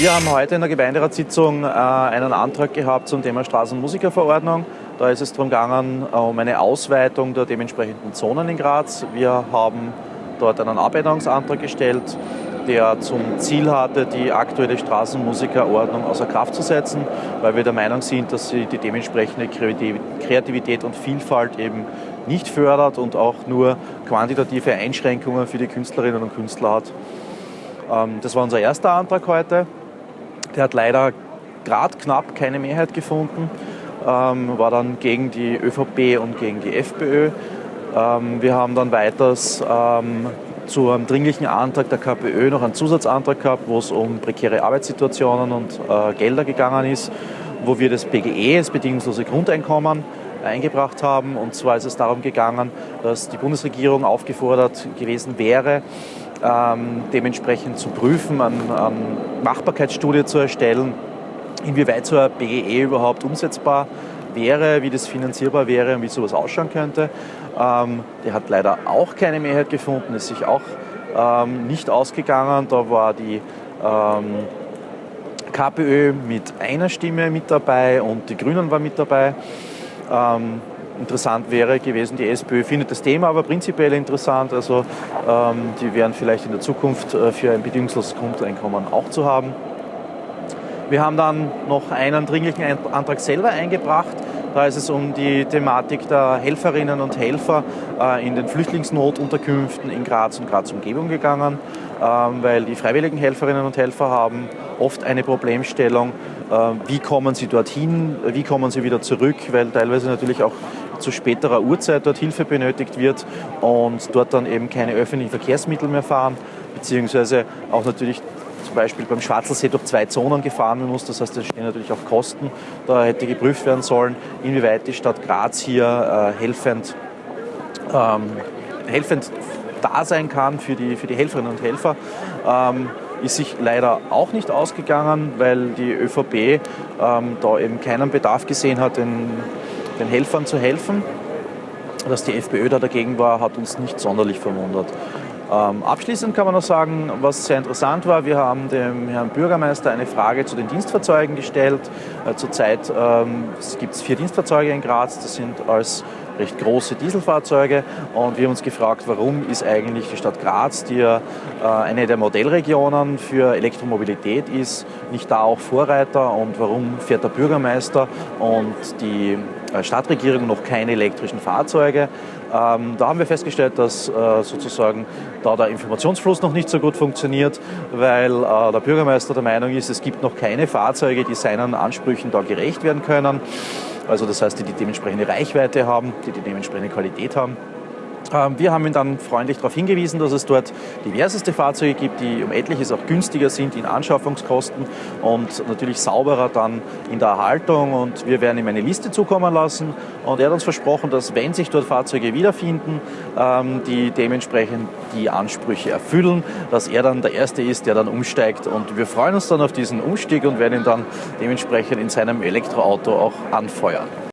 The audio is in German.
Wir haben heute in der Gemeinderatssitzung äh, einen Antrag gehabt zum Thema Straßenmusikerverordnung. Da ist es darum gegangen, äh, um eine Ausweitung der dementsprechenden Zonen in Graz. Wir haben dort einen Abänderungsantrag gestellt, der zum Ziel hatte, die aktuelle Straßenmusikerordnung außer Kraft zu setzen, weil wir der Meinung sind, dass sie die dementsprechende Kreativität und Vielfalt eben nicht fördert und auch nur quantitative Einschränkungen für die Künstlerinnen und Künstler hat. Ähm, das war unser erster Antrag heute. Der hat leider gerade knapp keine Mehrheit gefunden, ähm, war dann gegen die ÖVP und gegen die FPÖ. Ähm, wir haben dann weiters ähm, zu einem dringlichen Antrag der KPÖ noch einen Zusatzantrag gehabt, wo es um prekäre Arbeitssituationen und äh, Gelder gegangen ist, wo wir das BGE, das bedingungslose Grundeinkommen, eingebracht haben. Und zwar ist es darum gegangen, dass die Bundesregierung aufgefordert gewesen wäre, ähm, dementsprechend zu prüfen, eine, eine Machbarkeitsstudie zu erstellen, inwieweit so ein BGE überhaupt umsetzbar wäre, wie das finanzierbar wäre und wie sowas ausschauen könnte. Ähm, der hat leider auch keine Mehrheit gefunden, ist sich auch ähm, nicht ausgegangen. Da war die ähm, KPÖ mit einer Stimme mit dabei und die Grünen waren mit dabei. Interessant wäre gewesen. Die SPÖ findet das Thema aber prinzipiell interessant. Also ähm, die wären vielleicht in der Zukunft äh, für ein bedingungsloses Grundeinkommen auch zu haben. Wir haben dann noch einen dringlichen Antrag selber eingebracht. Da ist es um die Thematik der Helferinnen und Helfer äh, in den Flüchtlingsnotunterkünften in Graz und Graz Umgebung gegangen, ähm, weil die freiwilligen Helferinnen und Helfer haben oft eine Problemstellung, äh, wie kommen sie dorthin, wie kommen sie wieder zurück, weil teilweise natürlich auch zu späterer Uhrzeit dort Hilfe benötigt wird und dort dann eben keine öffentlichen Verkehrsmittel mehr fahren, beziehungsweise auch natürlich zum Beispiel beim Schwarzelsee durch zwei Zonen gefahren werden muss. Das heißt, da stehen natürlich auch Kosten. Da hätte geprüft werden sollen, inwieweit die Stadt Graz hier äh, helfend, ähm, helfend da sein kann für die, für die Helferinnen und Helfer. Ähm, ist sich leider auch nicht ausgegangen, weil die ÖVP ähm, da eben keinen Bedarf gesehen hat, den den Helfern zu helfen. Dass die FPÖ da dagegen war, hat uns nicht sonderlich verwundert. Ähm, abschließend kann man noch sagen, was sehr interessant war, wir haben dem Herrn Bürgermeister eine Frage zu den Dienstfahrzeugen gestellt. Äh, zurzeit ähm, gibt es vier Dienstfahrzeuge in Graz, das sind als recht große Dieselfahrzeuge und wir haben uns gefragt, warum ist eigentlich die Stadt Graz, die ja äh, eine der Modellregionen für Elektromobilität ist, nicht da auch Vorreiter und warum fährt der Bürgermeister und die Stadtregierung noch keine elektrischen Fahrzeuge. Ähm, da haben wir festgestellt, dass äh, sozusagen da der Informationsfluss noch nicht so gut funktioniert, weil äh, der Bürgermeister der Meinung ist, es gibt noch keine Fahrzeuge, die seinen Ansprüchen da gerecht werden können. Also das heißt, die die dementsprechende Reichweite haben, die die dementsprechende Qualität haben. Ähm, wir haben ihn dann freundlich darauf hingewiesen, dass es dort diverseste Fahrzeuge gibt, die um etliches auch günstiger sind in Anschaffungskosten und natürlich sauberer dann in der Erhaltung. Und wir werden ihm eine Liste zukommen lassen. Und er hat uns versprochen, dass wenn sich dort Fahrzeuge wiederfinden, ähm, die dementsprechend die Ansprüche erfüllen, dass er dann der Erste ist, der dann umsteigt. Und wir freuen uns dann auf diesen Umstieg und werden ihn dann dementsprechend in seinem Elektroauto auch anfeuern.